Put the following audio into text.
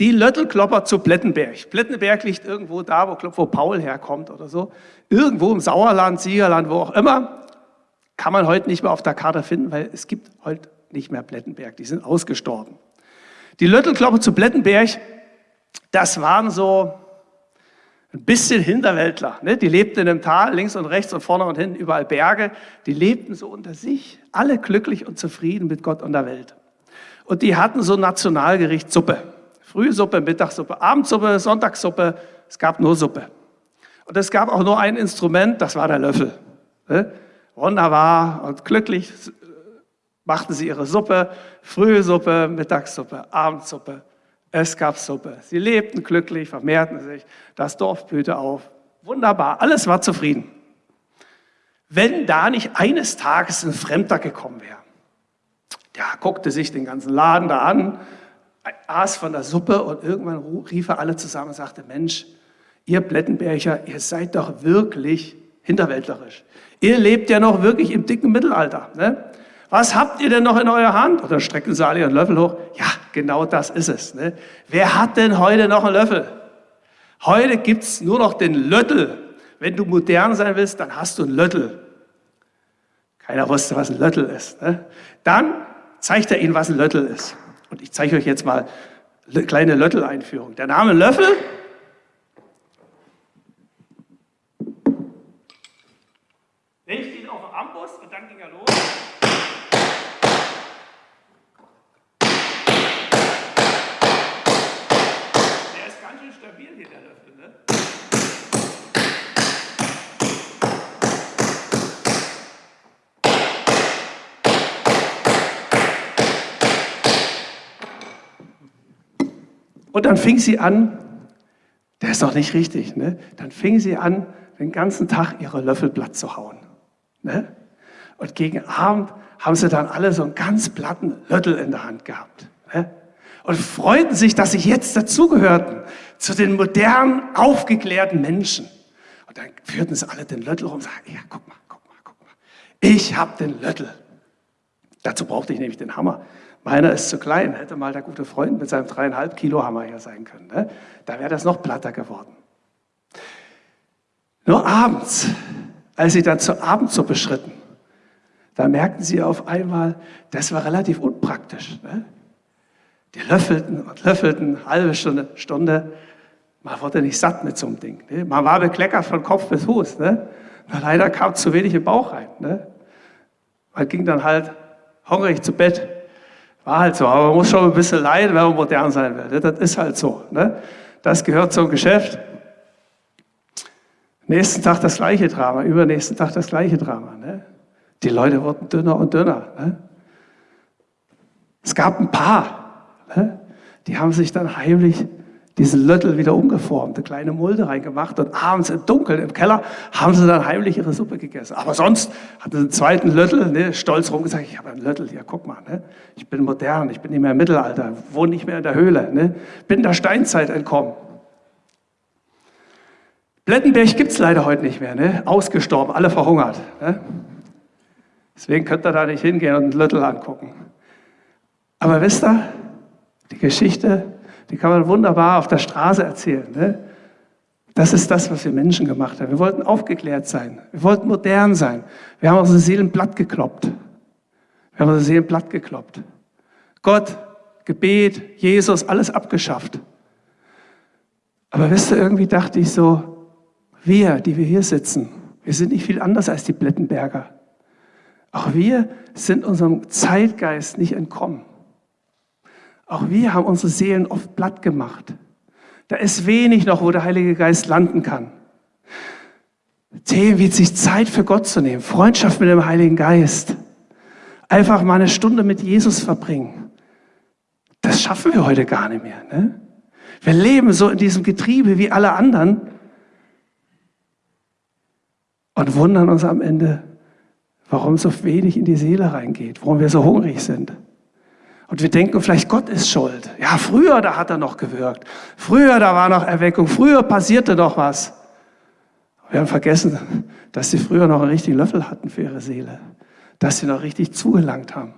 Die Löttelklopper zu Plettenberg. Plettenberg liegt irgendwo da, wo, wo Paul herkommt oder so. Irgendwo im Sauerland, Siegerland, wo auch immer. Kann man heute nicht mehr auf der Karte finden, weil es gibt heute nicht mehr Plettenberg. Die sind ausgestorben. Die Löttelklopper zu Plettenberg, das waren so ein bisschen Hinterwäldler. Ne? Die lebten in einem Tal, links und rechts und vorne und hinten überall Berge. Die lebten so unter sich, alle glücklich und zufrieden mit Gott und der Welt. Und die hatten so Nationalgericht Suppe. Frühsuppe, Mittagssuppe, Abendsuppe, Sonntagssuppe. Es gab nur Suppe. Und es gab auch nur ein Instrument, das war der Löffel. Wunderbar und glücklich machten sie ihre Suppe, frühe Suppe, Mittagssuppe, Abendsuppe. Es gab Suppe. Sie lebten glücklich, vermehrten sich, das Dorf blühte auf. Wunderbar, alles war zufrieden. Wenn da nicht eines Tages ein Fremder gekommen wäre. Der guckte sich den ganzen Laden da an, aß von der Suppe und irgendwann rief er alle zusammen und sagte, Mensch, ihr Blättenberger, ihr seid doch wirklich hinterwäldlerisch. Ihr lebt ja noch wirklich im dicken Mittelalter. Ne? Was habt ihr denn noch in eurer Hand? Und dann strecken sie alle ihren Löffel hoch. Ja, genau das ist es. Ne? Wer hat denn heute noch einen Löffel? Heute gibt es nur noch den Löttel. Wenn du modern sein willst, dann hast du einen Löttel. Keiner wusste, was ein Löttel ist. Ne? Dann zeigt er ihnen, was ein Löttel ist. Und ich zeige euch jetzt mal eine kleine Löttel-Einführung. Der Name Löffel Und dann fing sie an, der ist doch nicht richtig, ne? dann fing sie an, den ganzen Tag ihre Löffel platt zu hauen. Ne? Und gegen Abend haben sie dann alle so einen ganz platten Löttel in der Hand gehabt. Ne? Und freuten sich, dass sie jetzt dazugehörten, zu den modernen, aufgeklärten Menschen. Und dann führten sie alle den Löttel rum und sagten, ja, guck mal, guck mal, guck mal. Ich habe den Löttel. Dazu brauchte ich nämlich den Hammer. Meiner ist zu klein, hätte mal der gute Freund mit seinem dreieinhalb Kilo Hammer hier sein können. Ne? Da wäre das noch platter geworden. Nur abends, als sie dann zur Abendsuppe schritten, da merkten sie auf einmal, das war relativ unpraktisch. Ne? Die löffelten und löffelten, halbe Stunde, Stunde. Man wurde nicht satt mit so einem Ding. Ne? Man war bekleckert von Kopf bis Fuß. Ne? Nur leider kam zu wenig im Bauch rein. Ne? Man ging dann halt hungrig zu Bett. War halt so, aber man muss schon ein bisschen leiden, wenn man modern sein will. Das ist halt so. Ne? Das gehört zum Geschäft. Nächsten Tag das gleiche Drama, übernächsten Tag das gleiche Drama. Ne? Die Leute wurden dünner und dünner. Ne? Es gab ein paar, ne? die haben sich dann heimlich diesen Löttel wieder umgeformt, eine kleine Mulde reingemacht und abends im Dunkeln im Keller haben sie dann heimlich ihre Suppe gegessen. Aber sonst hatten sie einen zweiten Löttel, ne, stolz rumgesagt, ich habe einen Löttel, ja guck mal, ne, ich bin modern, ich bin nicht mehr im Mittelalter, wohne nicht mehr in der Höhle, ne, bin der Steinzeit entkommen. Plettenberg gibt es leider heute nicht mehr, ne, ausgestorben, alle verhungert. Ne. Deswegen könnt ihr da nicht hingehen und einen Löttel angucken. Aber wisst ihr, die Geschichte die kann man wunderbar auf der Straße erzählen. Ne? Das ist das, was wir Menschen gemacht haben. Wir wollten aufgeklärt sein. Wir wollten modern sein. Wir haben unsere Seelen platt gekloppt. Wir haben unsere Seelen platt gekloppt. Gott, Gebet, Jesus, alles abgeschafft. Aber wisst ihr, irgendwie dachte ich so, wir, die wir hier sitzen, wir sind nicht viel anders als die Blättenberger. Auch wir sind unserem Zeitgeist nicht entkommen. Auch wir haben unsere Seelen oft platt gemacht. Da ist wenig noch, wo der Heilige Geist landen kann. Themen wie sich Zeit für Gott zu nehmen, Freundschaft mit dem Heiligen Geist, einfach mal eine Stunde mit Jesus verbringen. Das schaffen wir heute gar nicht mehr. Ne? Wir leben so in diesem Getriebe wie alle anderen und wundern uns am Ende, warum so wenig in die Seele reingeht, warum wir so hungrig sind. Und wir denken vielleicht, Gott ist schuld. Ja, früher, da hat er noch gewirkt. Früher, da war noch Erweckung. Früher passierte noch was. Wir haben vergessen, dass sie früher noch einen richtigen Löffel hatten für ihre Seele. Dass sie noch richtig zugelangt haben.